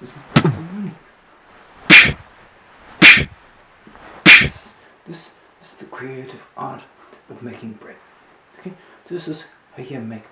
This, this is the creative art of making bread. Okay, this is how you make